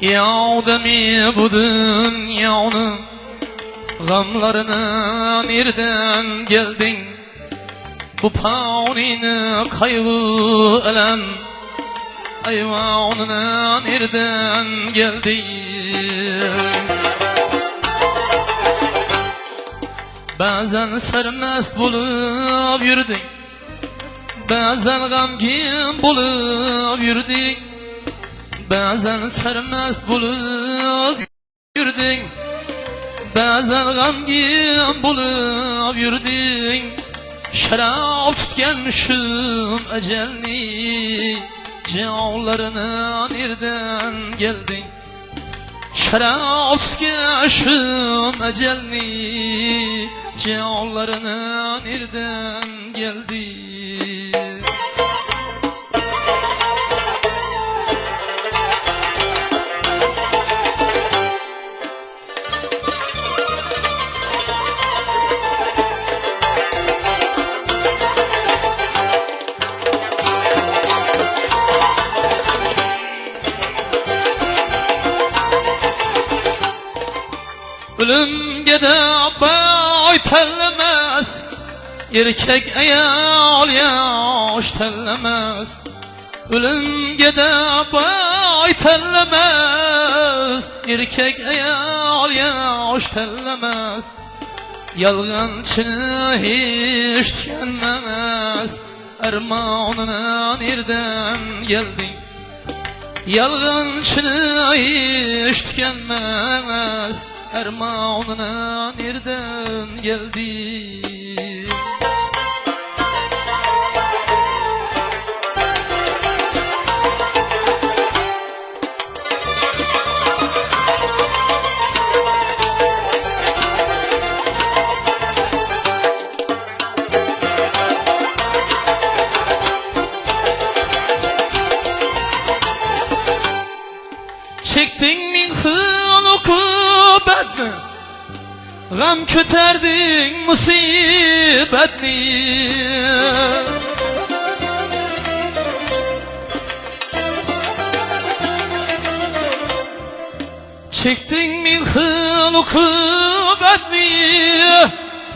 Yağdemi bu dünyanın Gamlarına nereden geldin? Bu paunini kaygı elem Ayvanına nereden geldin? Bazen sermest bulup yürüdün Bazen gamgin bulup yürüdün Bazen sermest bulup yürüdün. Bazen gamgin bulup yürüdün. Şarap tutkenmişim ecelni Cağlarına nereden geldin? Şarap tutkenmişim ecelni Cağlarına nereden geldin Ölümge de boy tellemez Erkek ayol yosh Ölümge de boy tellemez Erkek ayol yosh tellemez Yalgancını hiç tükenmez Ermanına nereden geldin Yalgancını hiç tükenmez Ermanına nereden geldin Çektin min hıl ukubetni Gam köterdin musibetni Çektin min hıl ukubetni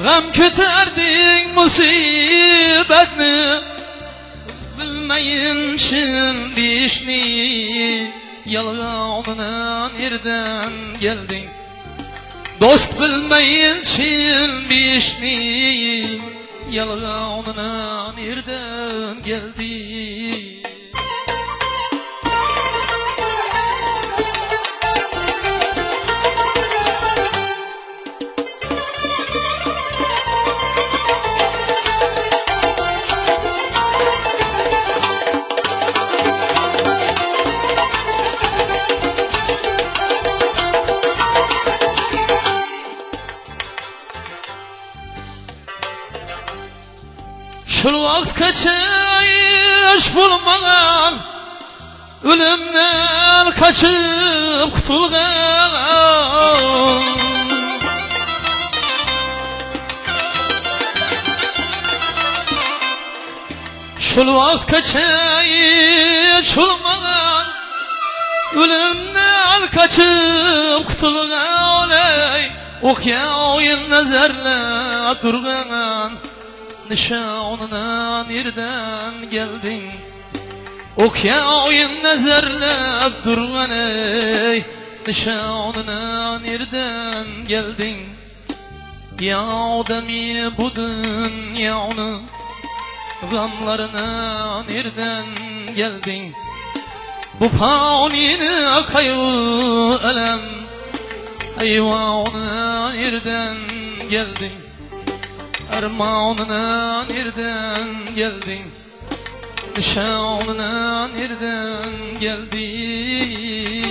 Gam köterdin musibetni Bilmeyin şimdi işni Yalganına nereden geldin Dost bilmeyin şimdi işni Yalganına nereden geldin Şul vaqtgacha ish bulmagan Ölümden kaçıp kutulgan Şul vaqtgacha ish bulmagan Ölümden kaçıp kutulgan ey Okya oyun nazarlap durgan Nişanına nereden geldin? Okya oyun nazarlap durgan ey. Nişanına nereden geldin? Ya ademi bu dünyanın Gamlarına nereden geldin? Bu fanini kaygı elem. Eyvana nereden geldin Ermanına nereden geldin? Nişanına nereden geldin